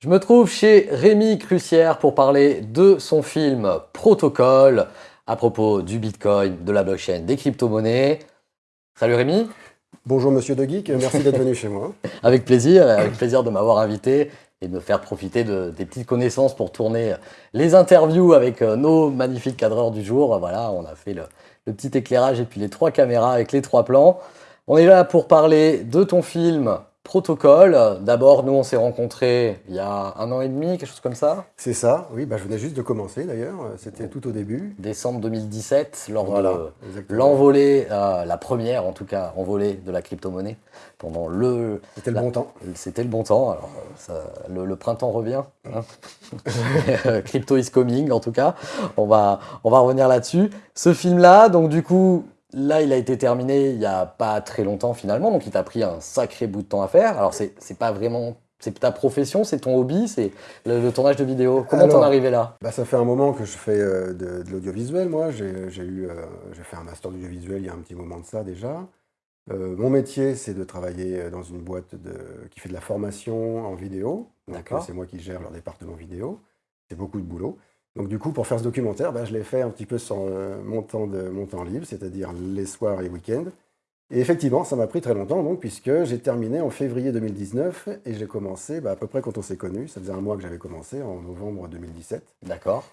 Je me trouve chez Rémi Crucière pour parler de son film Protocole à propos du Bitcoin, de la blockchain, des crypto-monnaies. Salut Rémi Bonjour Monsieur De Geek, merci d'être venu chez moi. Avec plaisir, avec plaisir de m'avoir invité et de me faire profiter de, des petites connaissances pour tourner les interviews avec euh, nos magnifiques cadreurs du jour. Voilà, on a fait le, le petit éclairage et puis les trois caméras avec les trois plans. On est là pour parler de ton film Protocole. D'abord, nous, on s'est rencontrés il y a un an et demi, quelque chose comme ça. C'est ça, oui, bah, je venais juste de commencer d'ailleurs, c'était tout au début. Décembre 2017, lors de l'envolée, euh, la première en tout cas, envolée de la crypto-monnaie. Pendant le... C'était le bon temps. C'était le bon temps, alors ça, le, printemps revient. Hein. Crypto is coming en tout cas, on va, on va revenir là-dessus. Ce film-là, donc du coup, Là, il a été terminé il n'y a pas très longtemps finalement, donc il t'a pris un sacré bout de temps à faire. Alors, c'est pas vraiment... C'est ta profession, c'est ton hobby, c'est le, tournage de vidéo. Comment t'en es arrivé là? bah, Ça fait un moment que je fais euh, de, l'audiovisuel, moi. J'ai eu, euh, j'ai fait un master d'audiovisuel il y a un petit moment de ça déjà. Euh, mon métier, c'est de travailler dans une boîte de, qui fait de la formation en vidéo. C'est moi qui gère leur département vidéo. C'est beaucoup de boulot. Donc du coup, pour faire ce documentaire, bah, je l'ai fait un petit peu sans euh, mon, temps de, mon temps libre, c'est-à-dire les soirs et week-ends. Et effectivement, ça m'a pris très longtemps, donc, puisque j'ai terminé en février 2019 et j'ai commencé bah, à peu près quand on s'est connus. Ça faisait un mois que j'avais commencé, en novembre 2017. D'accord.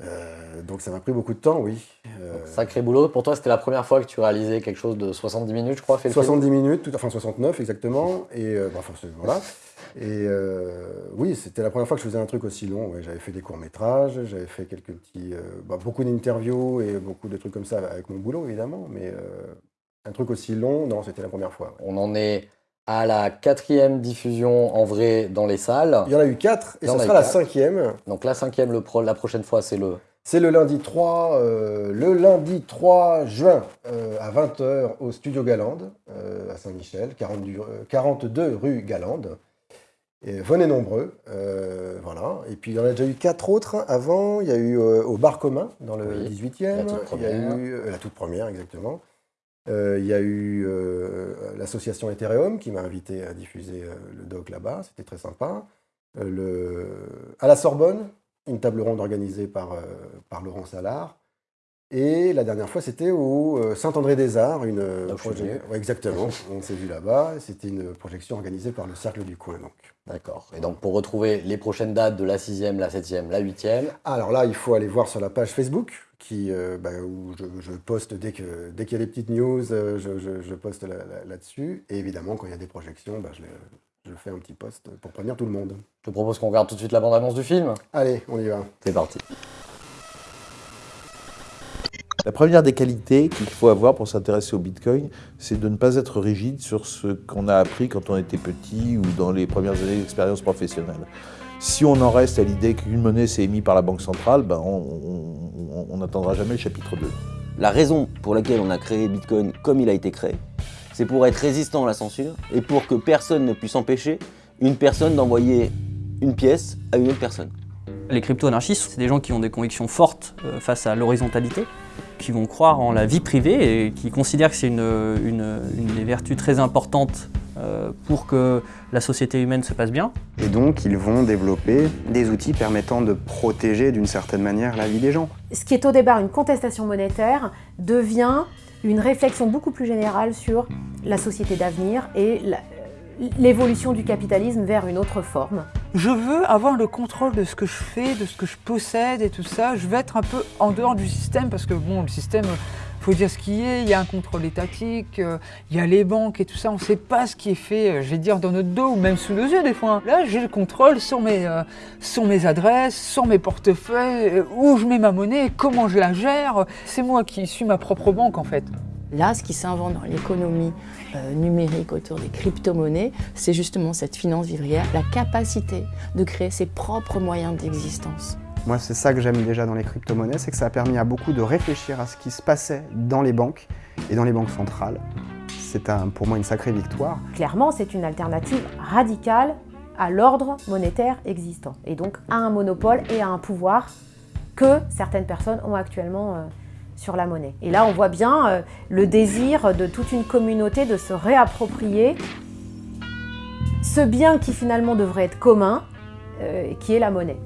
Euh, donc ça m'a pris beaucoup de temps, oui. Euh, sacré boulot. Pour toi, c'était la première fois que tu réalisais quelque chose de 70 minutes, je crois, fait 70 minutes, tout, enfin 69 exactement. Et bah, voilà. Et euh, oui, c'était la première fois que je faisais un truc aussi long. j'avais fait des courts-métrages, j'avais fait quelques petits... Euh, bah, beaucoup d'interviews et beaucoup de trucs comme ça avec mon boulot, évidemment. Mais euh, un truc aussi long, non, c'était la première fois. On en est à la quatrième diffusion en vrai dans les salles. Il y en a eu quatre, et ce sera la cinquième. Donc la cinquième, le la prochaine fois, c'est le... C'est le lundi 3, le lundi 3 juin à 20h au Studio Galande, à Saint-Michel, 42 rue Galande. Et venez nombreux, euh, voilà. Et puis il y en a déjà eu quatre autres avant. Il y a eu euh, au Bar Commun, dans le 18e. Il y a eu euh, la toute première, exactement. Il y a eu l'association Ethereum qui m'a invité à diffuser le doc là-bas. C'était très sympa. Le, à la Sorbonne, une table ronde organisée par, par Laurent Salard. Et la dernière fois, c'était au euh, Saint-André-des-Arts, une projection. exactement, on s'est vu là-bas. C'était une projection organisée par le Cercle du Coin. D'accord. Et donc, pour retrouver les prochaines dates de la 6e, la 7e, la 8e Alors là, il faut aller voir sur la page Facebook, qui, euh, bah, où je, poste dès qu'il dès qu'il y a des petites news, euh, je, poste là-dessus. et évidemment, quand il y a des projections, bah, je, je fais un petit post pour prévenir tout le monde. Je te propose qu'on regarde tout de suite la bande-annonce du film. Allez, on y va. C'est parti. La première des qualités qu'il faut avoir pour s'intéresser au Bitcoin, c'est de ne pas être rigide sur ce qu'on a appris quand on était petit ou dans les premières années d'expérience professionnelle. Si on en reste à l'idée qu'une monnaie s'est émise par la Banque centrale, ben on n'attendra jamais le chapitre 2. La raison pour laquelle on a créé Bitcoin comme il a été créé, c'est pour être résistant à la censure et pour que personne ne puisse empêcher une personne d'envoyer une pièce à une autre personne. Les crypto-anarchistes, c'est des gens qui ont des convictions fortes euh, face à l'horizontalité, qui vont croire en la vie privée et qui considèrent que c'est une, une, des vertus très importantes euh, pour que la société humaine se passe bien. Et donc, ils vont développer des outils permettant de protéger d'une certaine manière la vie des gens. Ce qui est au départ une contestation monétaire devient une réflexion beaucoup plus générale sur la société d'avenir et l'évolution du capitalisme vers une autre forme. Je veux avoir le contrôle de ce que je fais, de ce que je possède et tout ça. Je veux être un peu en dehors du système parce que bon, le système, faut dire ce qui est, il y a un contrôle étatique, euh, il y a les banques et tout ça, on ne sait pas ce qui est fait, euh, je vais dire, dans notre dos ou même sous nos yeux des fois. Là, j'ai le contrôle sur mes, euh, sur mes adresses, sur mes portefeuilles, où je mets ma monnaie, comment je la gère. C'est moi qui suis ma propre banque en fait. Là, ce qui s'invente dans l'économie euh, numérique autour des crypto-monnaies, c'est justement cette finance vivrière, la capacité de créer ses propres moyens d'existence. Moi, c'est ça que j'aime déjà dans les crypto-monnaies, c'est que ça a permis à beaucoup de réfléchir à ce qui se passait dans les banques et dans les banques centrales. C'est pour moi une sacrée victoire. Clairement, c'est une alternative radicale à l'ordre monétaire existant, et donc à un monopole et à un pouvoir que certaines personnes ont actuellement euh, la monnaie. Et là, on voit bien euh, le désir de toute une communauté de se réapproprier ce bien qui finalement devrait être commun, euh, qui est la monnaie.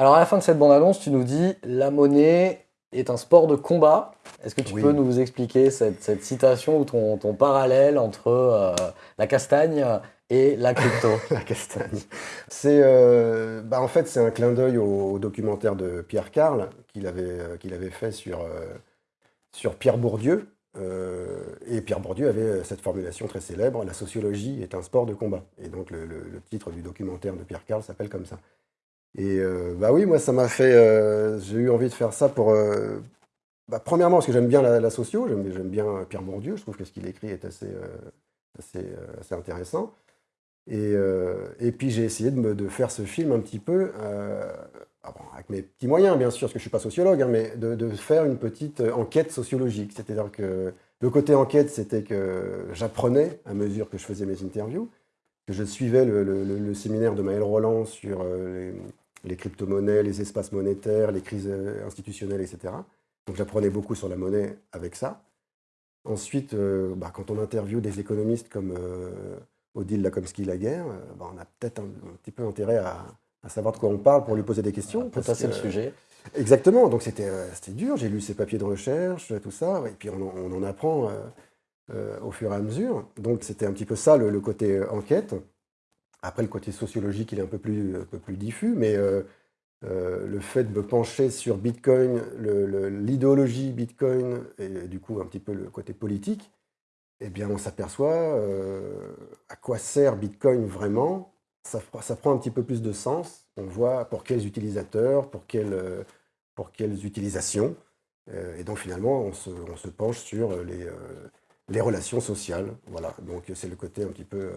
Alors à la fin de cette bande-annonce, tu nous dis la monnaie est un sport de combat. Est-ce que tu Oui. peux nous expliquer cette, cette citation ou ton, ton parallèle entre euh, la castagne et la crypto La castagne. C'est, euh, bah, en fait, c'est un clin d'œil au, au documentaire de Pierre Carl qu'il avait, euh, qu'il avait fait sur, sur Pierre Bourdieu. Et Pierre Bourdieu avait cette formulation très célèbre la sociologie est un sport de combat. Et donc le, le- le titre du documentaire de Pierre Carl s'appelle comme ça. Et euh, bah oui, moi ça m'a fait. euh, j'ai eu envie de faire ça pour. euh, bah, premièrement parce que j'aime bien la, la socio, j'aime bien Pierre Bourdieu. Je trouve que ce qu'il écrit est assez, assez, assez intéressant. Et, et puis j'ai essayé de, me, de faire ce film un petit peu, ah avec mes petits moyens bien sûr, parce que je ne suis pas sociologue, hein, mais de, faire une petite enquête sociologique. C'est-à-dire que le côté enquête, c'était que j'apprenais à mesure que je faisais mes interviews, que je suivais le, le- séminaire de Maël Roland sur les, les crypto-monnaies, les espaces monétaires, les crises euh, institutionnelles, etc. Donc j'apprenais beaucoup sur la monnaie avec ça. Ensuite, euh, bah, quand on interviewe des économistes comme euh, Odile Lakomsky-Laguerre, euh, bah, on a peut-être un, un petit peu intérêt à, à savoir de quoi on parle pour lui poser des questions. Pour parce passer le que- sujet. Exactement, donc c'était euh, dur, j'ai lu ses papiers de recherche, tout ça, et puis on, en- on en apprend euh, euh, au fur et à mesure. Donc c'était un petit peu ça le, le côté euh, enquête. Après, le côté sociologique, il est un peu plus, un peu plus diffus, mais euh, euh, le fait de me pencher sur Bitcoin, l'idéologie Bitcoin, et du coup un petit peu le côté politique, eh bien on s'aperçoit euh, à quoi sert Bitcoin vraiment. Ça, ça prend un petit peu plus de sens. On voit pour quels utilisateurs, pour quelles, pour quelles utilisations. Et donc finalement, on se, on se penche sur les, les relations sociales. Voilà. Donc c'est le côté un petit peu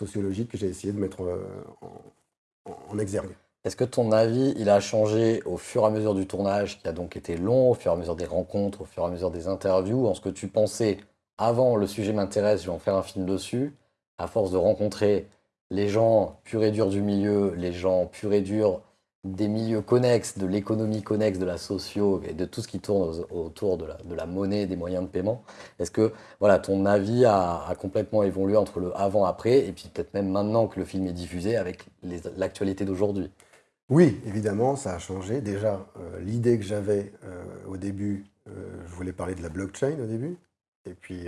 sociologique que j'ai essayé de mettre euh, en, en- exergue. Est-ce que ton avis, il a changé au fur et à mesure du tournage, qui a donc été long, au fur et à mesure des rencontres, au fur et à mesure des interviews, en ce que tu pensais avant le sujet m'intéresse, je vais en faire un film dessus, à force de rencontrer les gens purs et durs du milieu, les gens purs et durs des milieux connexes, de l'économie connexe, de la socio et de tout ce qui tourne autour de la, de la monnaie, des moyens de paiement. Est-ce que voilà, ton avis a, complètement évolué entre le avant-après et puis peut-être même maintenant que le film est diffusé avec l'actualité d'aujourd'hui? Oui, évidemment, ça a changé. Déjà, euh, l'idée que j'avais euh, au début, euh, je voulais parler de la blockchain au début. Et puis,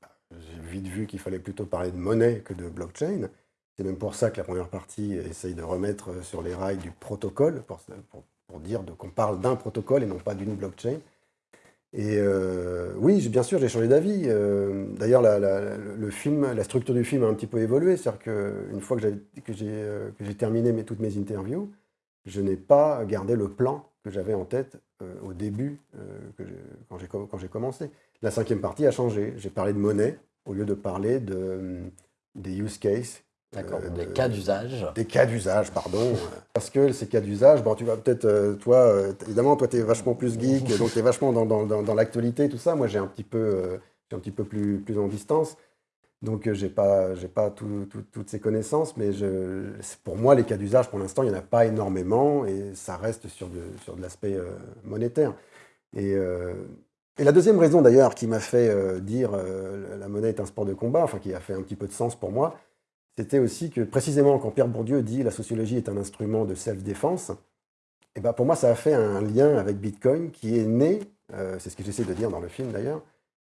bah, j'ai vite vu qu'il fallait plutôt parler de monnaie que de blockchain. C'est même pour ça que la première partie essaye de remettre euh, sur les rails du protocole, pour, pour- pour dire qu'on parle d'un protocole et non pas d'une blockchain. Et euh, oui, bien sûr, j'ai changé d'avis. Euh, D'ailleurs, le film, la structure du film a un petit peu évolué. C'est-à-dire qu'une fois que j'ai terminé toutes mes interviews, je n'ai pas gardé le plan que j'avais en tête au début, quand j'ai commencé. La cinquième partie a changé. J'ai parlé de monnaie au lieu de parler de, des use cases. D'accord, euh, des de- cas d'usage. des cas d'usage, pardon. Parce que ces cas d'usage, bon, tu vas peut-être, euh, toi, euh, évidemment, toi, tu es vachement plus geek, donc tu es vachement dans, dans, dans, dans l'actualité, tout ça. Moi, j'ai un petit peu, un petit peu plus, plus en distance. Donc, j'ai pas, j'ai pas tout- tout- toutes ces connaissances, mais je, pour moi, les cas d'usage, pour l'instant, il n'y en a pas énormément et ça reste sur de, sur de l'aspect monétaire. Et, euh, et la deuxième raison, d'ailleurs, qui m'a fait dire euh, la monnaie est un sport de combat, enfin, qui a fait un petit peu de sens pour moi, c'était aussi que précisément quand Pierre Bourdieu dit la sociologie est un instrument de self-défense, et ben pour moi ça a fait un lien avec Bitcoin qui est né, euh, c'est ce que j'essaie de dire dans le film d'ailleurs,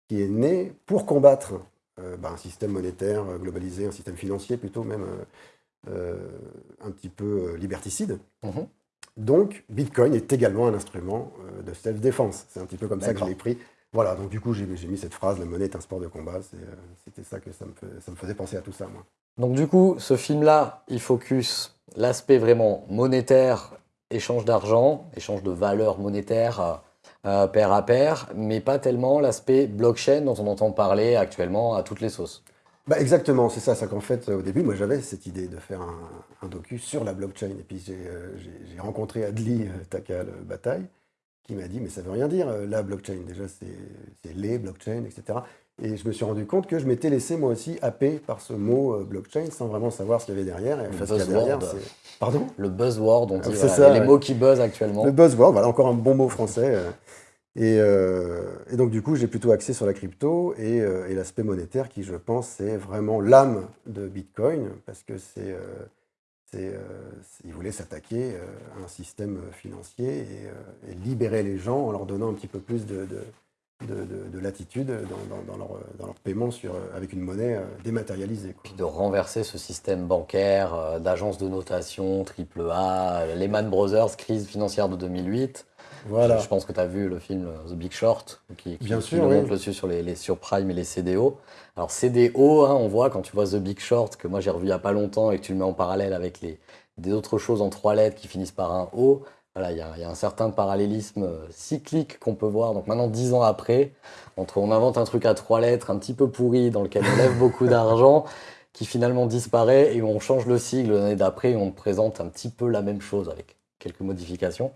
qui est né pour combattre euh, ben, un système monétaire euh, globalisé, un système financier plutôt même euh, un petit peu liberticide. Mhm. Donc Bitcoin est également un instrument de self-défense. C'est un petit peu comme ça que je l'ai pris. Voilà, donc du coup j'ai mis cette phrase, la monnaie est un sport de combat, c'était ça que ça me, ça me faisait penser à tout ça moi. Donc du coup, ce film-là, il focus l'aspect vraiment monétaire, échange d'argent, échange de valeurs monétaires euh, euh, pair à pair, mais pas tellement l'aspect blockchain dont on entend parler actuellement à toutes les sauces. Bah exactement, c'est ça. C'est qu'en fait, au début, moi, j'avais cette idée de faire un, docu sur la blockchain. Et puis, j'ai euh, rencontré Adli euh, Takal Bataille, qui m'a dit, mais ça veut rien dire, euh, la blockchain. Déjà, c'est les blockchains, etc. Et je me suis rendu compte que je m'étais laissé moi aussi happer par ce mot euh, blockchain sans vraiment savoir ce qu'il y avait derrière. Et Le derrière, buzzword. Pardon? Le buzzword, on dit, Ah, voilà, ça, les ouais. mots qui buzzent actuellement. Le buzzword, voilà encore un bon mot français. euh. Et, euh, et donc du coup, j'ai plutôt axé sur la crypto et, euh, et l'aspect monétaire qui, je pense, c'est vraiment l'âme de Bitcoin parce que c'est, il voulait s'attaquer à un système financier et, et libérer les gens en leur donnant un petit peu plus de, de, de- de- de latitude dans, dans- dans leur, dans leur paiement sur, avec une monnaie euh, dématérialisée. quoi. Puis de renverser ce système bancaire euh, d'agences de notation, triple A, Lehman Brothers, crise financière de 2008. Voilà. Je, je pense que tu as vu le film euh, The Big Short, qui, qui, Bien qui sûr, nous oui. dessus sur les, les surprimes et les CDO. Alors CDO, hein, on voit quand tu vois The Big Short, que moi j'ai revu il n'y a pas longtemps et que tu le mets en parallèle avec les, des autres choses en trois lettres qui finissent par un O, voilà, il y, a- il y a un certain parallélisme euh, cyclique qu'on peut voir. Donc maintenant, dix ans après, entre on invente un truc à trois lettres un petit peu pourri dans lequel on lève beaucoup d'argent, qui finalement disparaît et on change le sigle l'année d'après et on te présente un petit peu la même chose avec quelques modifications.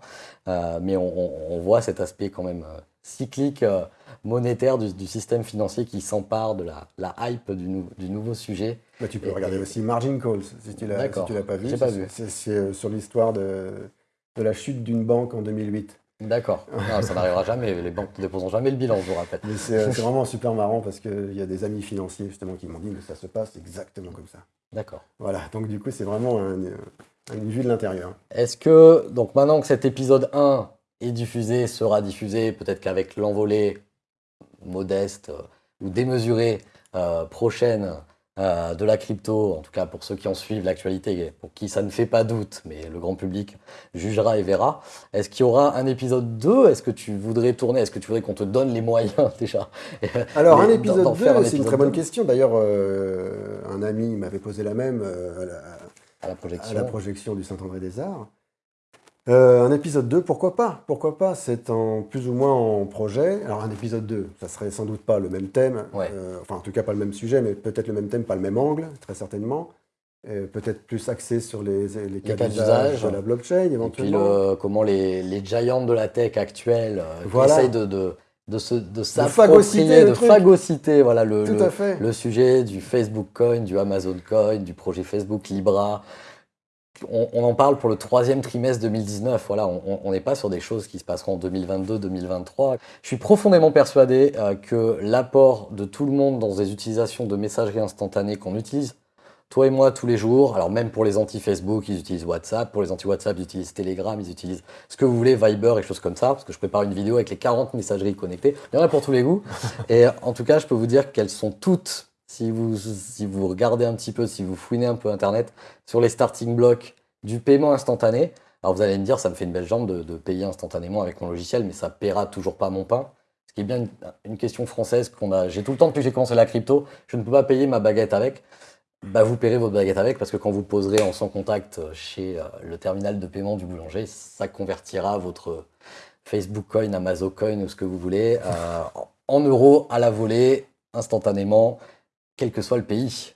Euh, mais on, voit cet aspect quand même euh, cyclique, euh, monétaire du, du système financier qui s'empare de la, la hype du, nou- du nouveau sujet. Bah, tu peux Et- regarder et- aussi Margin Calls, si tu l'as si tu l'as pas vu. Pas C'est- vu. C'est sur l'histoire de, de la chute d'une banque en 2008. D'accord. Non, ça n'arrivera jamais. Les banques ne déposeront jamais le bilan, je vous rappelle. Mais c'est euh, vraiment super marrant parce qu'il y a des amis financiers justement qui m'ont dit que ça se passe exactement comme ça. D'accord. Voilà, donc du coup c'est vraiment un- une vue de l'intérieur. Est-ce que, donc maintenant que cet épisode 1 est diffusé, sera diffusé, peut-être qu'avec l'envolée modeste euh, ou démesurée euh, prochaine euh, de la crypto, en tout cas pour ceux qui en suivent l'actualité, pour qui ça ne fait pas doute, mais le grand public jugera et verra, est-ce qu'il y aura un épisode 2 Est-ce que tu voudrais tourner? Est-ce que tu voudrais qu'on te donne les moyens déjà? Alors un épisode d'en 2, faire un c'est une très bonne 2. question. D'ailleurs, euh, un ami m'avait posé la même euh, à la- à la à projection la projection du Saint-André des Arts. Euh, un épisode 2, pourquoi pas? Pourquoi pas? C'est en plus ou moins en projet. Alors un épisode 2, ça serait sans doute pas le même thème, Ouais. euh, enfin en tout cas pas le même sujet, mais peut-être le même thème, pas le même angle, très certainement. Euh, peut-être plus axé sur les, les cas cas d'usage de la blockchain Et puis éventuellement. le, comment les, les giants de la tech actuels Voilà. essayent de, de, de, se, de s'approprier, de phagocyter voilà, le, le sujet du Facebook Coin, du Amazon Coin, du projet Facebook Libra. On, en parle pour le troisième trimestre 2019. Voilà, on n'est pas sur des choses qui se passeront en 2022-2023. Je suis profondément persuadé euh, que l'apport de tout le monde dans des utilisations de messagerie instantanée qu'on utilise, toi et moi, tous les jours, alors même pour les anti-Facebook, ils utilisent WhatsApp, pour les anti-WhatsApp, ils utilisent Telegram, ils utilisent ce que vous voulez, Viber et choses comme ça, parce que je prépare une vidéo avec les 40 messageries connectées. Il y en a pour tous les goûts. Et en tout cas, je peux vous dire qu'elles sont toutes, si vous, si vous regardez un petit peu, si vous fouinez un peu Internet, sur les starting blocks du paiement instantané. Alors vous allez me dire, ça me fait une belle jambe de, de payer instantanément avec mon logiciel, mais ça paiera toujours pas mon pain. Ce qui est bien une, question française qu'on a. J'ai tout le temps depuis que j'ai commencé la crypto, je ne peux pas payer ma baguette avec. Bah, vous paierez votre baguette avec parce que quand vous poserez en sans contact chez euh, le terminal de paiement du boulanger, ça convertira votre Facebook Coin, Amazon Coin ou ce que vous voulez euh, en euros à la volée, instantanément, quel que soit le pays.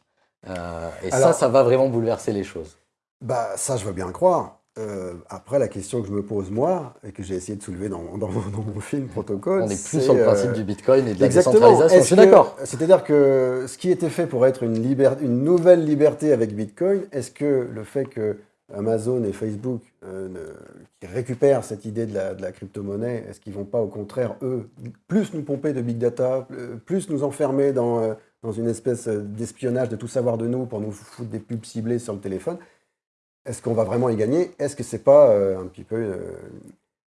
Euh, et ça, Alors- ça va vraiment bouleverser les choses. Bah ça, je veux bien le croire. Euh, après, la question que je me pose moi, et que j'ai essayé de soulever dans, dans- dans mon film Protocole, On est plus sur le principe euh, du Bitcoin et de la décentralisation. Je suis d'accord. C'est-à-dire que ce qui était fait pour être une, une nouvelle liberté avec Bitcoin, est-ce que le fait que Amazon et Facebook euh, ne- qui récupèrent cette idée de la, crypto-monnaie, est-ce qu'ils vont pas au contraire, eux, plus nous pomper de big data, euh, plus nous enfermer dans, euh, dans une espèce d'espionnage de tout savoir de nous pour nous foutre des pubs ciblées sur le téléphone Est-ce qu'on va vraiment y gagner? Est-ce que c'est pas euh, un petit peu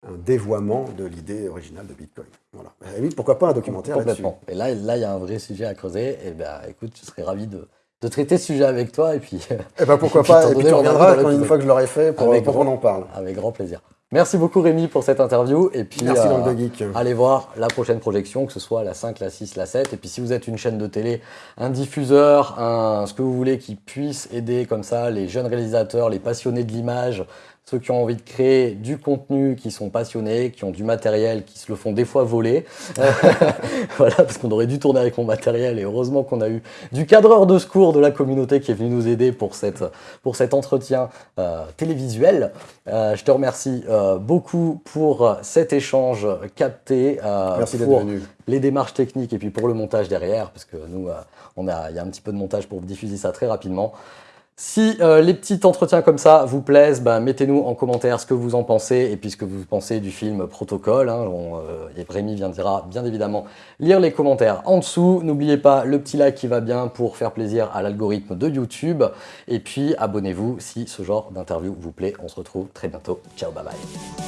un dévoiement de l'idée originale de Bitcoin? Voilà. Pourquoi pas un documentaire Complètement. Et là, il y a un vrai sujet à creuser. Et ben, écoute, je serais ravi de, de traiter ce sujet avec toi. Et puis, Eh ben pourquoi Et pas, et puis tu reviendras quand une fois que je l'aurai fait pour, qu'on en parle. avec grand plaisir. Merci beaucoup, Rémi, pour cette interview. Et puis, Merci euh, donc de Geek. Allez voir la prochaine projection, que ce soit la 5, la 6, la 7. Et puis si vous êtes une chaîne de télé, un diffuseur, un, ce que vous voulez qui puisse aider comme ça les jeunes réalisateurs, les passionnés de l'image, ceux qui ont envie de créer du contenu, qui sont passionnés, qui ont du matériel, qui se le font des fois voler. voilà, parce qu'on aurait dû tourner avec mon matériel et heureusement qu'on a eu du cadreur de secours de la communauté qui est venu nous aider pour, cette, pour cet entretien euh, télévisuel. Euh, je te remercie euh, beaucoup pour cet échange capté, Merci pour venu. les démarches techniques et puis pour le montage derrière, parce que nous, on a, il y a un petit peu de montage pour diffuser ça très rapidement. Si euh, les petits entretiens comme ça vous plaisent, bah, mettez-nous en commentaire ce que vous en pensez et puis ce que vous pensez du film Protocole. Hein. On, euh, et Rémi viendra bien évidemment lire les commentaires en dessous. N'oubliez pas le petit like qui va bien pour faire plaisir à l'algorithme de YouTube. Et puis abonnez-vous si ce genre d'interview vous plaît. On se retrouve très bientôt. Ciao, bye bye.